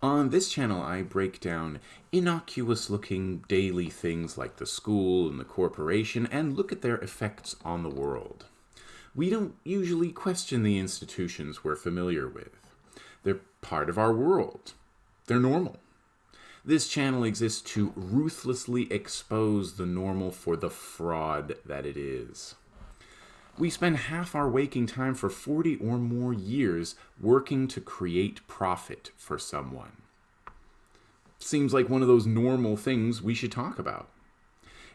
On this channel, I break down innocuous looking daily things like the school and the corporation and look at their effects on the world. We don't usually question the institutions we're familiar with. They're part of our world. They're normal. This channel exists to ruthlessly expose the normal for the fraud that it is. We spend half our waking time for 40 or more years working to create profit for someone. Seems like one of those normal things we should talk about.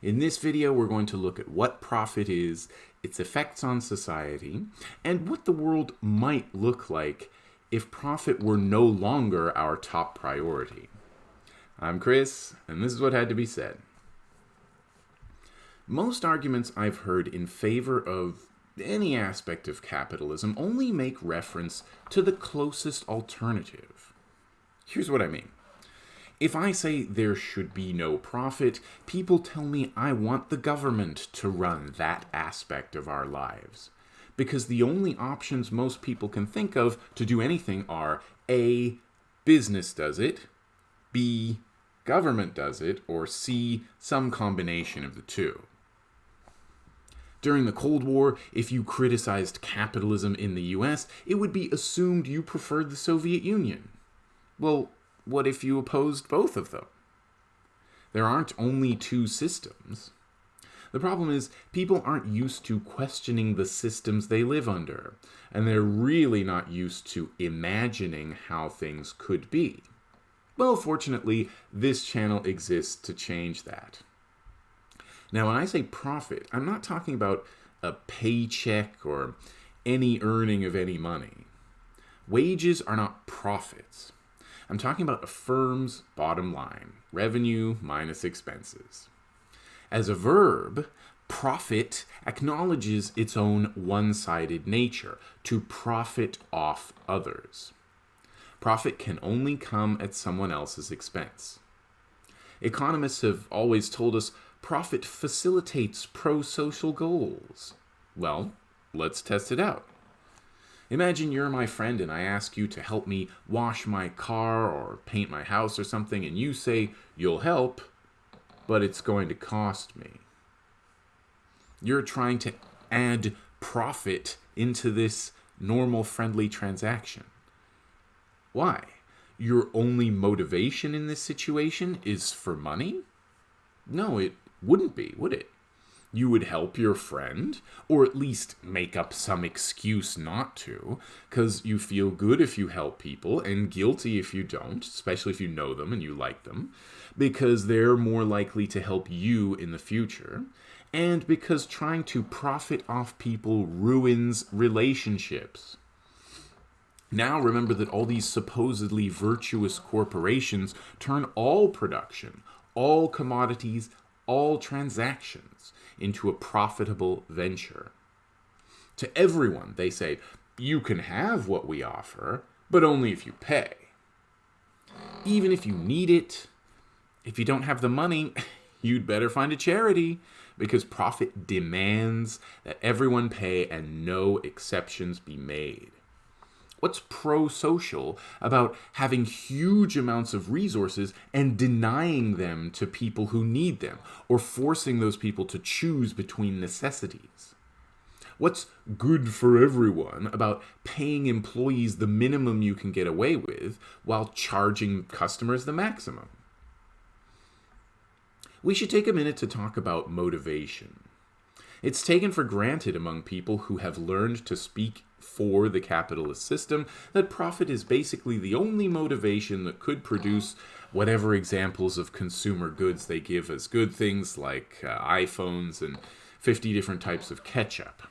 In this video, we're going to look at what profit is, its effects on society, and what the world might look like if profit were no longer our top priority. I'm Chris, and this is what had to be said. Most arguments I've heard in favor of any aspect of capitalism only make reference to the closest alternative. Here's what I mean. If I say there should be no profit, people tell me I want the government to run that aspect of our lives. Because the only options most people can think of to do anything are A. Business does it, B. Government does it, or C. Some combination of the two. During the Cold War, if you criticized capitalism in the US, it would be assumed you preferred the Soviet Union. Well, what if you opposed both of them? There aren't only two systems. The problem is, people aren't used to questioning the systems they live under, and they're really not used to imagining how things could be. Well, fortunately, this channel exists to change that. Now, when I say profit, I'm not talking about a paycheck or any earning of any money. Wages are not profits. I'm talking about a firm's bottom line, revenue minus expenses. As a verb, profit acknowledges its own one-sided nature, to profit off others. Profit can only come at someone else's expense. Economists have always told us profit facilitates pro-social goals. Well, let's test it out. Imagine you're my friend and I ask you to help me wash my car or paint my house or something and you say you'll help, but it's going to cost me. You're trying to add profit into this normal friendly transaction. Why? Your only motivation in this situation is for money? No, it wouldn't be, would it? You would help your friend, or at least make up some excuse not to, because you feel good if you help people and guilty if you don't, especially if you know them and you like them, because they're more likely to help you in the future, and because trying to profit off people ruins relationships. Now remember that all these supposedly virtuous corporations turn all production, all commodities, all transactions into a profitable venture. To everyone, they say, you can have what we offer, but only if you pay. Even if you need it, if you don't have the money, you'd better find a charity because profit demands that everyone pay and no exceptions be made. What's pro-social about having huge amounts of resources and denying them to people who need them, or forcing those people to choose between necessities? What's good for everyone about paying employees the minimum you can get away with while charging customers the maximum? We should take a minute to talk about motivation. It's taken for granted among people who have learned to speak for the capitalist system that profit is basically the only motivation that could produce whatever examples of consumer goods they give as good things like uh, iPhones and 50 different types of ketchup.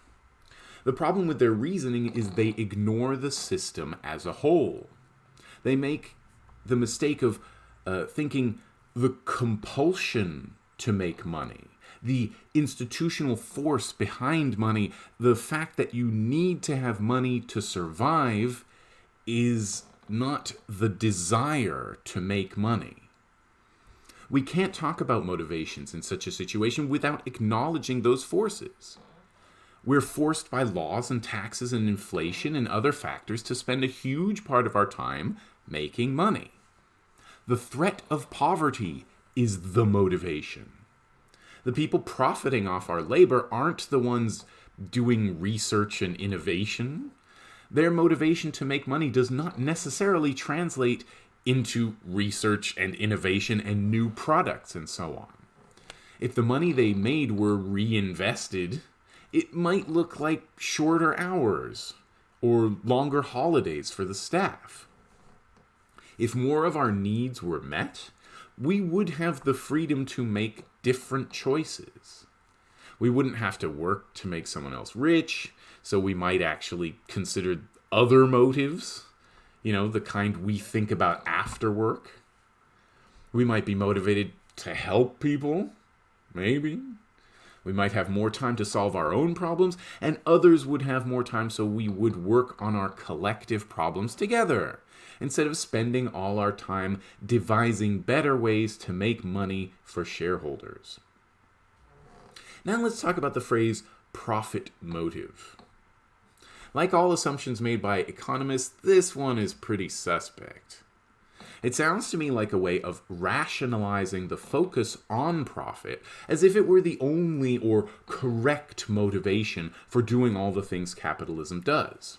The problem with their reasoning is they ignore the system as a whole. They make the mistake of uh, thinking the compulsion to make money the institutional force behind money, the fact that you need to have money to survive is not the desire to make money. We can't talk about motivations in such a situation without acknowledging those forces. We're forced by laws and taxes and inflation and other factors to spend a huge part of our time making money. The threat of poverty is the motivation. The people profiting off our labor aren't the ones doing research and innovation. Their motivation to make money does not necessarily translate into research and innovation and new products and so on. If the money they made were reinvested, it might look like shorter hours or longer holidays for the staff. If more of our needs were met, we would have the freedom to make different choices. We wouldn't have to work to make someone else rich, so we might actually consider other motives, you know, the kind we think about after work. We might be motivated to help people, maybe. We might have more time to solve our own problems, and others would have more time so we would work on our collective problems together, instead of spending all our time devising better ways to make money for shareholders. Now let's talk about the phrase profit motive. Like all assumptions made by economists, this one is pretty suspect. It sounds to me like a way of rationalizing the focus on profit as if it were the only or correct motivation for doing all the things capitalism does.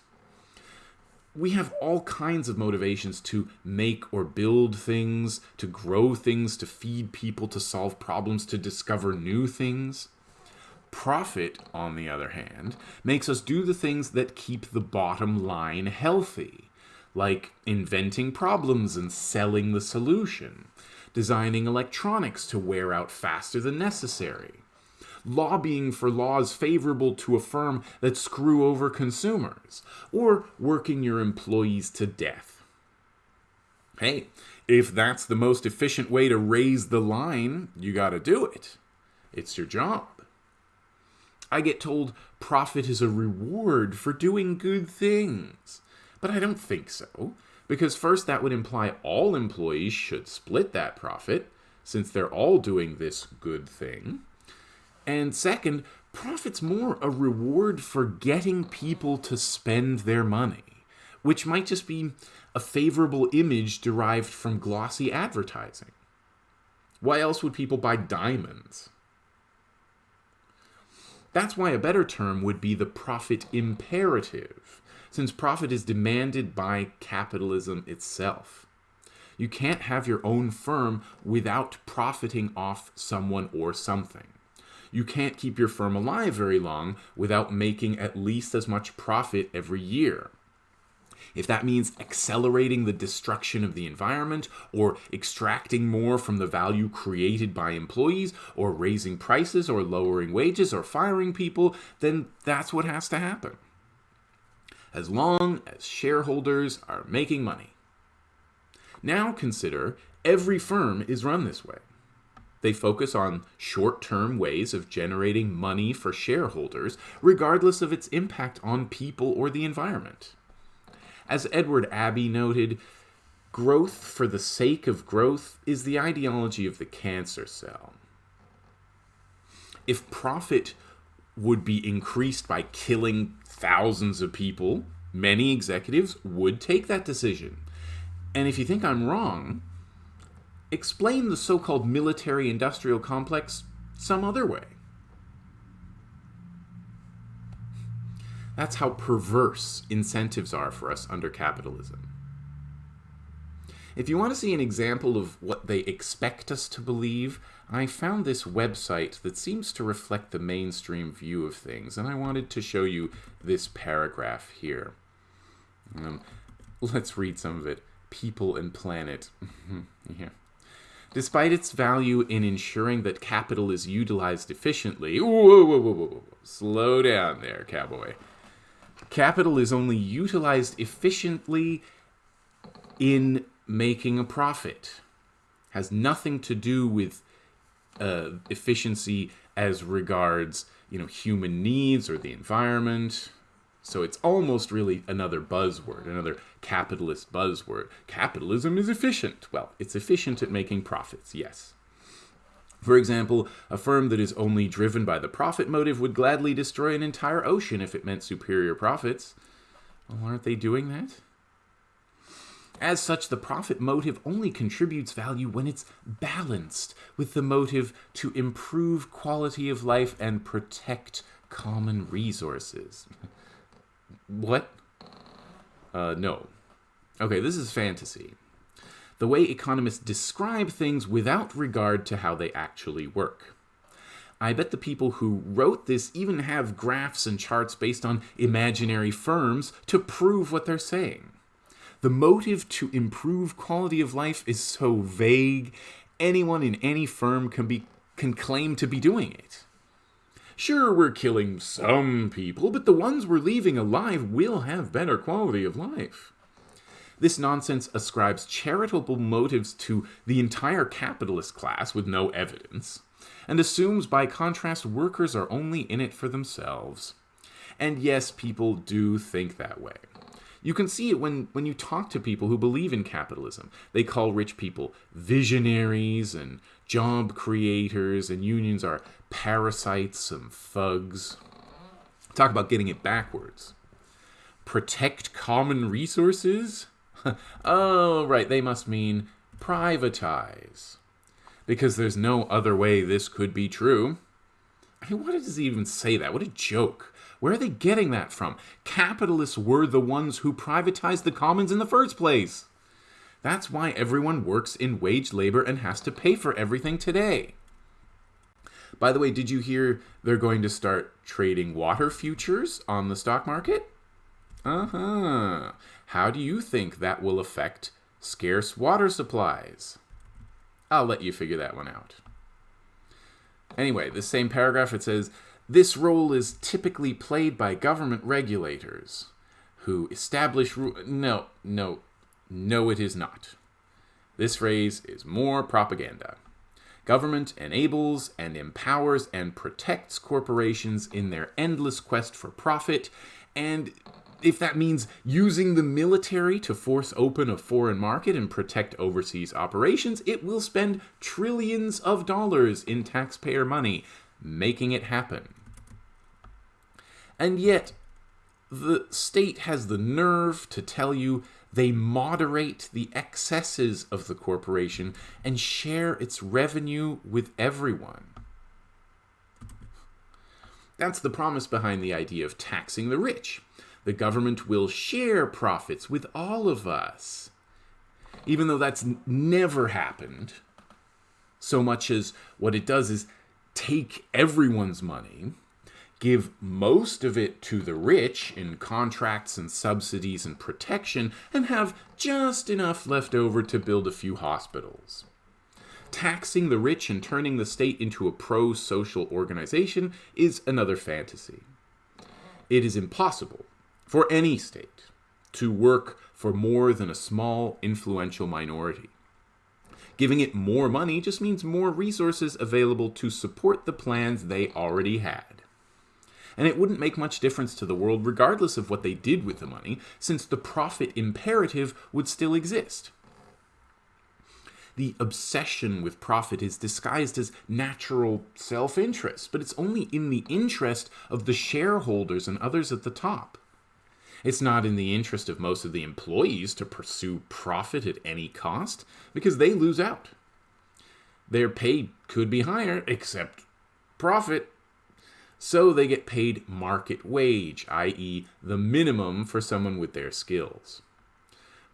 We have all kinds of motivations to make or build things, to grow things, to feed people, to solve problems, to discover new things. Profit, on the other hand, makes us do the things that keep the bottom line healthy like inventing problems and selling the solution, designing electronics to wear out faster than necessary, lobbying for laws favorable to a firm that screw over consumers, or working your employees to death. Hey, if that's the most efficient way to raise the line, you gotta do it. It's your job. I get told profit is a reward for doing good things. But I don't think so. Because first, that would imply all employees should split that profit, since they're all doing this good thing. And second, profit's more a reward for getting people to spend their money, which might just be a favorable image derived from glossy advertising. Why else would people buy diamonds? That's why a better term would be the profit imperative since profit is demanded by capitalism itself. You can't have your own firm without profiting off someone or something. You can't keep your firm alive very long without making at least as much profit every year. If that means accelerating the destruction of the environment, or extracting more from the value created by employees, or raising prices, or lowering wages, or firing people, then that's what has to happen as long as shareholders are making money. Now consider every firm is run this way. They focus on short term ways of generating money for shareholders, regardless of its impact on people or the environment. As Edward Abbey noted, growth for the sake of growth is the ideology of the cancer cell. If profit would be increased by killing thousands of people, many executives would take that decision. And if you think I'm wrong, explain the so called military industrial complex some other way. That's how perverse incentives are for us under capitalism. If you want to see an example of what they expect us to believe, I found this website that seems to reflect the mainstream view of things, and I wanted to show you this paragraph here. Um, let's read some of it. People and Planet. yeah. Despite its value in ensuring that capital is utilized efficiently, whoa, whoa, whoa, whoa, slow down there, cowboy. Capital is only utilized efficiently in making a profit. Has nothing to do with uh, efficiency as regards you know human needs or the environment. So it's almost really another buzzword, another capitalist buzzword. Capitalism is efficient. Well, it's efficient at making profits, yes. For example, a firm that is only driven by the profit motive would gladly destroy an entire ocean if it meant superior profits. Well, aren't they doing that? As such, the profit motive only contributes value when it's balanced with the motive to improve quality of life and protect common resources. what? Uh, no. Okay, this is fantasy. The way economists describe things without regard to how they actually work. I bet the people who wrote this even have graphs and charts based on imaginary firms to prove what they're saying. The motive to improve quality of life is so vague, anyone in any firm can, be, can claim to be doing it. Sure, we're killing some people, but the ones we're leaving alive will have better quality of life. This nonsense ascribes charitable motives to the entire capitalist class with no evidence, and assumes by contrast workers are only in it for themselves. And yes, people do think that way. You can see it when, when you talk to people who believe in capitalism. They call rich people visionaries and job creators, and unions are parasites and thugs. Talk about getting it backwards. Protect common resources? oh, right, they must mean privatize. Because there's no other way this could be true. I mean, why does he even say that? What a joke. Where are they getting that from? Capitalists were the ones who privatized the commons in the first place. That's why everyone works in wage labor and has to pay for everything today. By the way, did you hear they're going to start trading water futures on the stock market? Uh huh. How do you think that will affect scarce water supplies? I'll let you figure that one out. Anyway, the same paragraph it says this role is typically played by government regulators who establish ru- no no no it is not this phrase is more propaganda government enables and empowers and protects corporations in their endless quest for profit and if that means using the military to force open a foreign market and protect overseas operations, it will spend trillions of dollars in taxpayer money making it happen. And yet, the state has the nerve to tell you they moderate the excesses of the corporation and share its revenue with everyone. That's the promise behind the idea of taxing the rich. The government will share profits with all of us. Even though that's never happened, so much as what it does is take everyone's money, give most of it to the rich in contracts and subsidies and protection, and have just enough left over to build a few hospitals. Taxing the rich and turning the state into a pro social organization is another fantasy. It is impossible for any state to work for more than a small influential minority. Giving it more money just means more resources available to support the plans they already had. And it wouldn't make much difference to the world regardless of what they did with the money, since the profit imperative would still exist. The obsession with profit is disguised as natural self interest, but it's only in the interest of the shareholders and others at the top. It's not in the interest of most of the employees to pursue profit at any cost because they lose out. Their pay could be higher, except profit. So they get paid market wage, i.e., the minimum for someone with their skills.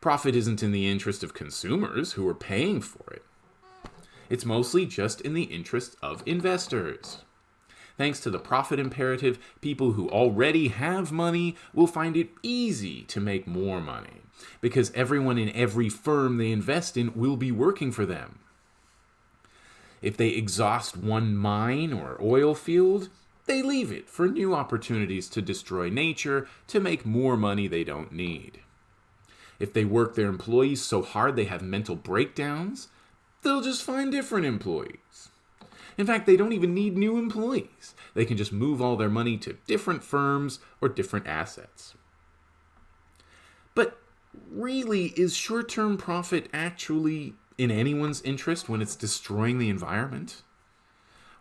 Profit isn't in the interest of consumers who are paying for it. It's mostly just in the interest of investors. Thanks to the profit imperative, people who already have money will find it easy to make more money because everyone in every firm they invest in will be working for them. If they exhaust one mine or oil field, they leave it for new opportunities to destroy nature to make more money they don't need. If they work their employees so hard they have mental breakdowns, they'll just find different employees. In fact, they don't even need new employees. They can just move all their money to different firms or different assets. But really, is short term profit actually in anyone's interest when it's destroying the environment?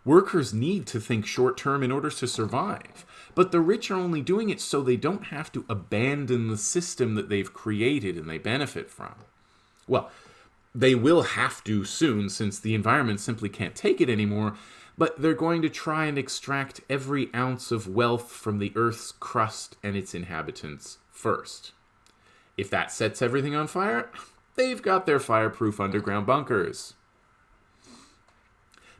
Workers need to think short term in order to survive, but the rich are only doing it so they don't have to abandon the system that they've created and they benefit from. Well, they will have to soon since the environment simply can't take it anymore, but they're going to try and extract every ounce of wealth from the Earth's crust and its inhabitants first. If that sets everything on fire, they've got their fireproof underground bunkers.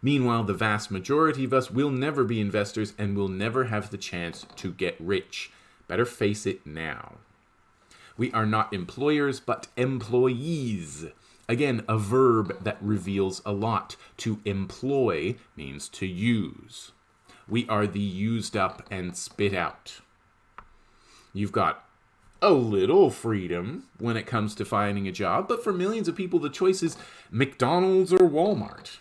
Meanwhile, the vast majority of us will never be investors and will never have the chance to get rich. Better face it now. We are not employers, but employees. Again, a verb that reveals a lot. To employ means to use. We are the used up and spit out. You've got a little freedom when it comes to finding a job, but for millions of people, the choice is McDonald's or Walmart.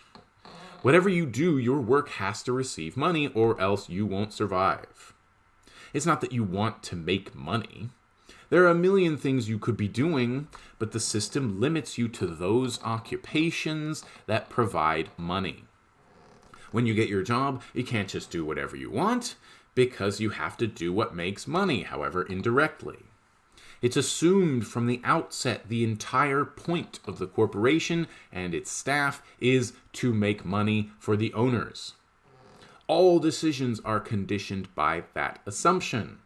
Whatever you do, your work has to receive money or else you won't survive. It's not that you want to make money. There are a million things you could be doing, but the system limits you to those occupations that provide money. When you get your job, you can't just do whatever you want because you have to do what makes money, however indirectly. It's assumed from the outset the entire point of the corporation and its staff is to make money for the owners. All decisions are conditioned by that assumption.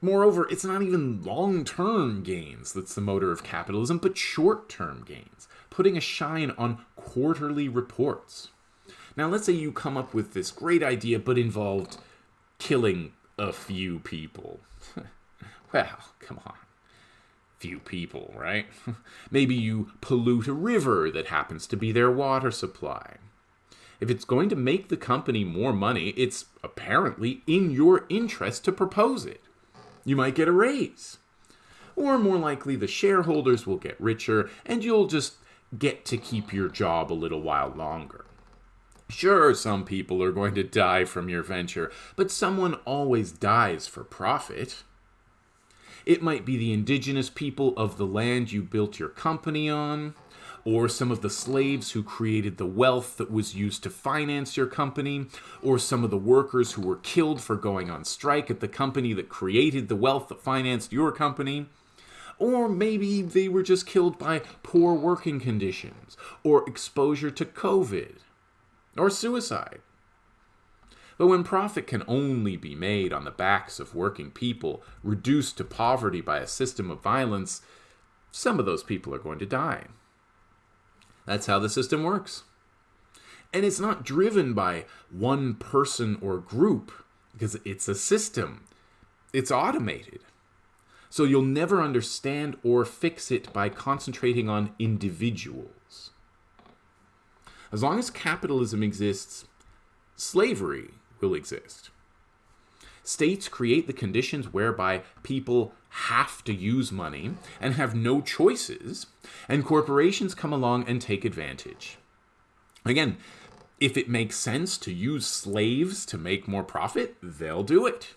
Moreover, it's not even long term gains that's the motor of capitalism, but short term gains, putting a shine on quarterly reports. Now, let's say you come up with this great idea, but involved killing a few people. well, come on few people, right? Maybe you pollute a river that happens to be their water supply. If it's going to make the company more money, it's apparently in your interest to propose it. You might get a raise. Or more likely, the shareholders will get richer and you'll just get to keep your job a little while longer. Sure, some people are going to die from your venture, but someone always dies for profit. It might be the indigenous people of the land you built your company on, or some of the slaves who created the wealth that was used to finance your company, or some of the workers who were killed for going on strike at the company that created the wealth that financed your company. Or maybe they were just killed by poor working conditions, or exposure to COVID, or suicide. But when profit can only be made on the backs of working people reduced to poverty by a system of violence, some of those people are going to die. That's how the system works. And it's not driven by one person or group, because it's a system. It's automated. So you'll never understand or fix it by concentrating on individuals. As long as capitalism exists, slavery will exist. States create the conditions whereby people have to use money and have no choices, and corporations come along and take advantage. Again, if it makes sense to use slaves to make more profit, they'll do it.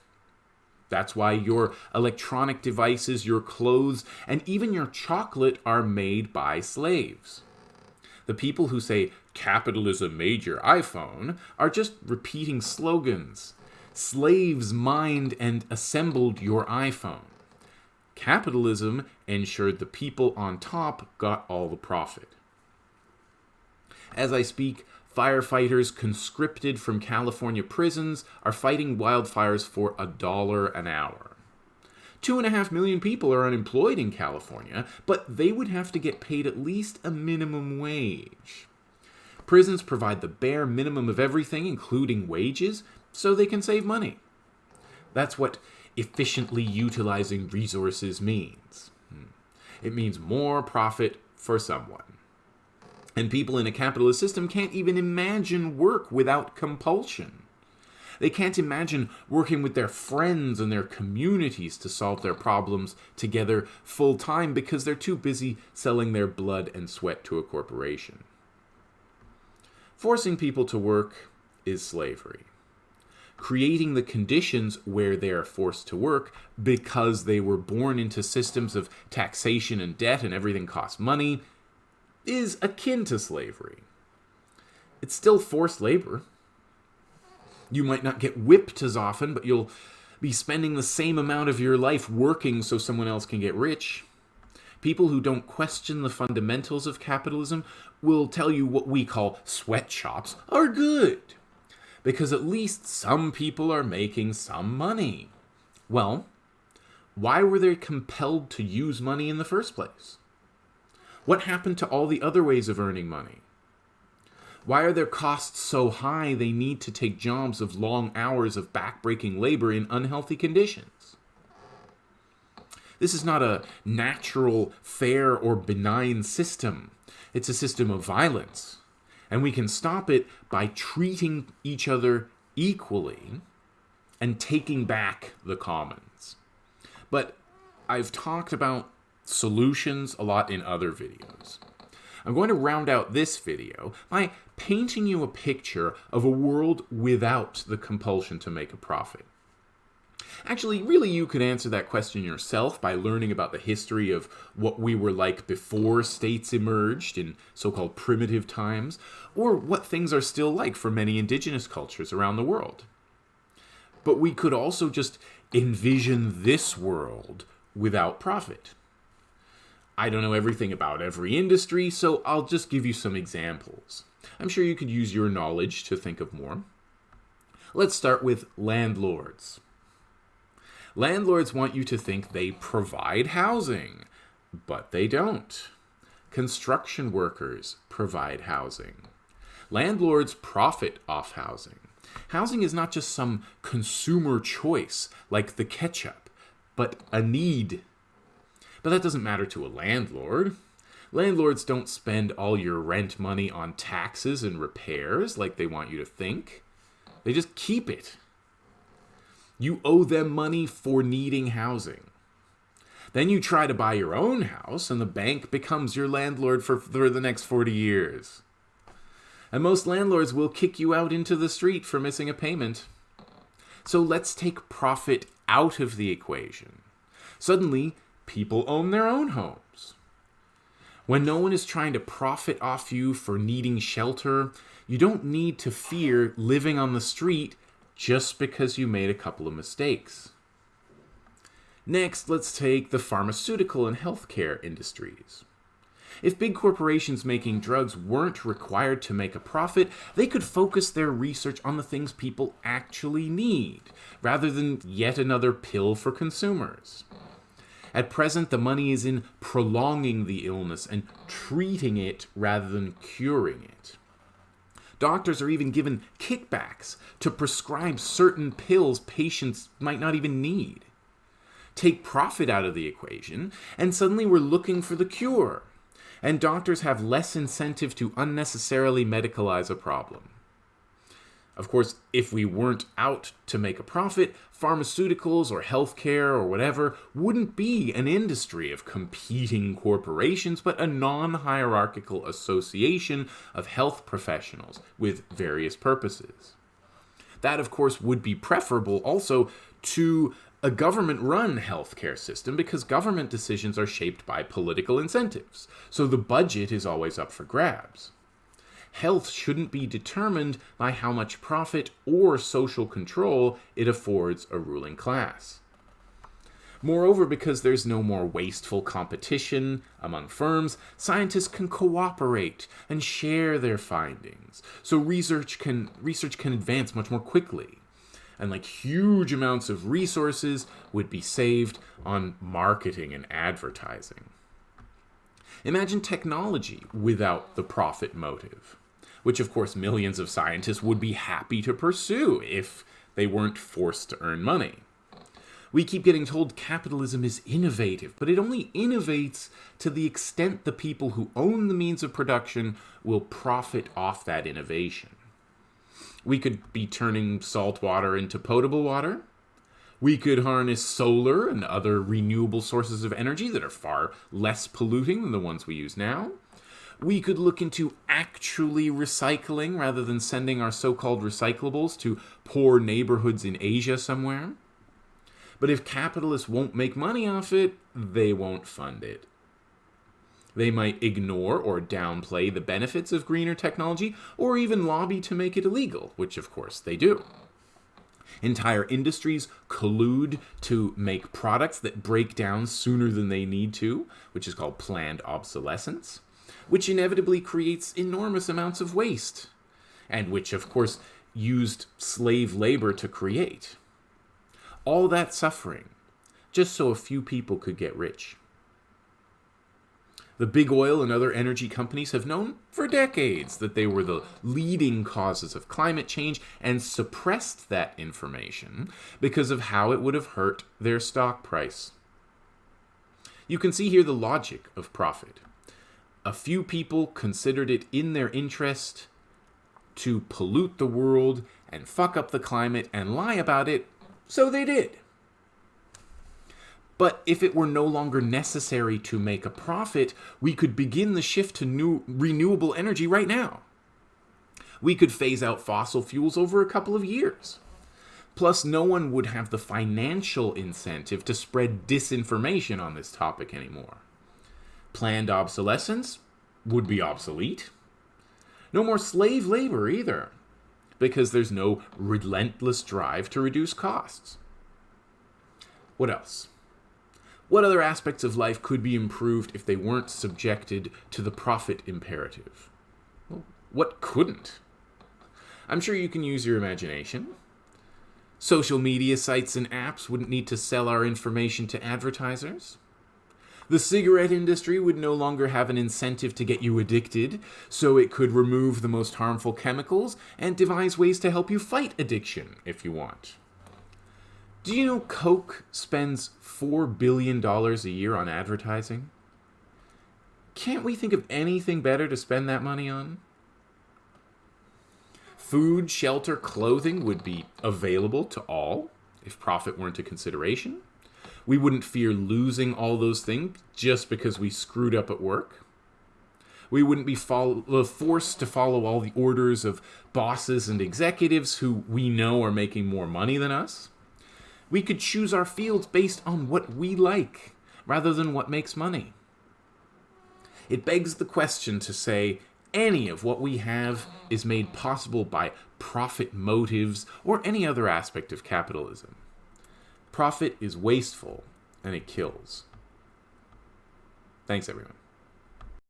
That's why your electronic devices, your clothes, and even your chocolate are made by slaves. The people who say capitalism made your iPhone are just repeating slogans. Slaves mined and assembled your iPhone. Capitalism ensured the people on top got all the profit. As I speak, firefighters conscripted from California prisons are fighting wildfires for a dollar an hour. Two and a half million people are unemployed in California, but they would have to get paid at least a minimum wage. Prisons provide the bare minimum of everything, including wages, so they can save money. That's what efficiently utilizing resources means. Hmm. It means more profit for someone. And people in a capitalist system can't even imagine work without compulsion. They can't imagine working with their friends and their communities to solve their problems together full time because they're too busy selling their blood and sweat to a corporation. Forcing people to work is slavery. Creating the conditions where they are forced to work because they were born into systems of taxation and debt and everything costs money is akin to slavery. It's still forced labor. You might not get whipped as often, but you'll be spending the same amount of your life working so someone else can get rich. People who don't question the fundamentals of capitalism will tell you what we call sweatshops are good. Because at least some people are making some money. Well, why were they compelled to use money in the first place? What happened to all the other ways of earning money? Why are their costs so high they need to take jobs of long hours of backbreaking labor in unhealthy conditions? This is not a natural, fair, or benign system. It's a system of violence. And we can stop it by treating each other equally and taking back the commons. But I've talked about solutions a lot in other videos. I'm going to round out this video by painting you a picture of a world without the compulsion to make a profit. Actually, really, you could answer that question yourself by learning about the history of what we were like before states emerged in so called primitive times, or what things are still like for many indigenous cultures around the world. But we could also just envision this world without profit. I don't know everything about every industry, so I'll just give you some examples. I'm sure you could use your knowledge to think of more. Let's start with landlords. Landlords want you to think they provide housing, but they don't. Construction workers provide housing. Landlords profit off housing. Housing is not just some consumer choice like the ketchup, but a need. But that doesn't matter to a landlord. Landlords don't spend all your rent money on taxes and repairs like they want you to think. They just keep it. You owe them money for needing housing. Then you try to buy your own house, and the bank becomes your landlord for, for the next 40 years. And most landlords will kick you out into the street for missing a payment. So let's take profit out of the equation. Suddenly, people own their own homes. When no one is trying to profit off you for needing shelter, you don't need to fear living on the street just because you made a couple of mistakes. Next, let's take the pharmaceutical and healthcare industries. If big corporations making drugs weren't required to make a profit, they could focus their research on the things people actually need, rather than yet another pill for consumers. At present, the money is in prolonging the illness and treating it rather than curing it. Doctors are even given kickbacks to prescribe certain pills patients might not even need. Take profit out of the equation, and suddenly we're looking for the cure. And doctors have less incentive to unnecessarily medicalize a problem. Of course, if we weren't out to make a profit, pharmaceuticals or healthcare or whatever wouldn't be an industry of competing corporations, but a non hierarchical association of health professionals with various purposes. That, of course, would be preferable also to a government run healthcare system because government decisions are shaped by political incentives. So the budget is always up for grabs health shouldn't be determined by how much profit or social control it affords a ruling class. Moreover, because there's no more wasteful competition among firms, scientists can cooperate and share their findings. So research can research can advance much more quickly. And like huge amounts of resources would be saved on marketing and advertising. Imagine technology without the profit motive which of course millions of scientists would be happy to pursue if they weren't forced to earn money. We keep getting told capitalism is innovative, but it only innovates to the extent the people who own the means of production will profit off that innovation. We could be turning salt water into potable water. We could harness solar and other renewable sources of energy that are far less polluting than the ones we use now. We could look into actually recycling rather than sending our so called recyclables to poor neighborhoods in Asia somewhere. But if capitalists won't make money off it, they won't fund it. They might ignore or downplay the benefits of greener technology, or even lobby to make it illegal, which of course they do. Entire industries collude to make products that break down sooner than they need to, which is called planned obsolescence, which inevitably creates enormous amounts of waste, and which, of course, used slave labor to create. All that suffering, just so a few people could get rich. The big oil and other energy companies have known for decades that they were the leading causes of climate change and suppressed that information because of how it would have hurt their stock price. You can see here the logic of profit. A few people considered it in their interest to pollute the world and fuck up the climate and lie about it, so they did. But if it were no longer necessary to make a profit, we could begin the shift to new renewable energy right now. We could phase out fossil fuels over a couple of years. Plus, no one would have the financial incentive to spread disinformation on this topic anymore. Planned obsolescence would be obsolete. No more slave labor either, because there's no relentless drive to reduce costs. What else? What other aspects of life could be improved if they weren't subjected to the profit imperative? Well, what couldn't? I'm sure you can use your imagination. Social media sites and apps wouldn't need to sell our information to advertisers. The cigarette industry would no longer have an incentive to get you addicted, so it could remove the most harmful chemicals and devise ways to help you fight addiction if you want. Do you know Coke spends $4 billion a year on advertising? Can't we think of anything better to spend that money on? Food, shelter, clothing would be available to all if profit weren't a consideration. We wouldn't fear losing all those things just because we screwed up at work. We wouldn't be follow, uh, forced to follow all the orders of bosses and executives who we know are making more money than us. We could choose our fields based on what we like, rather than what makes money. It begs the question to say any of what we have is made possible by profit motives or any other aspect of capitalism. Profit is wasteful and it kills. Thanks, everyone.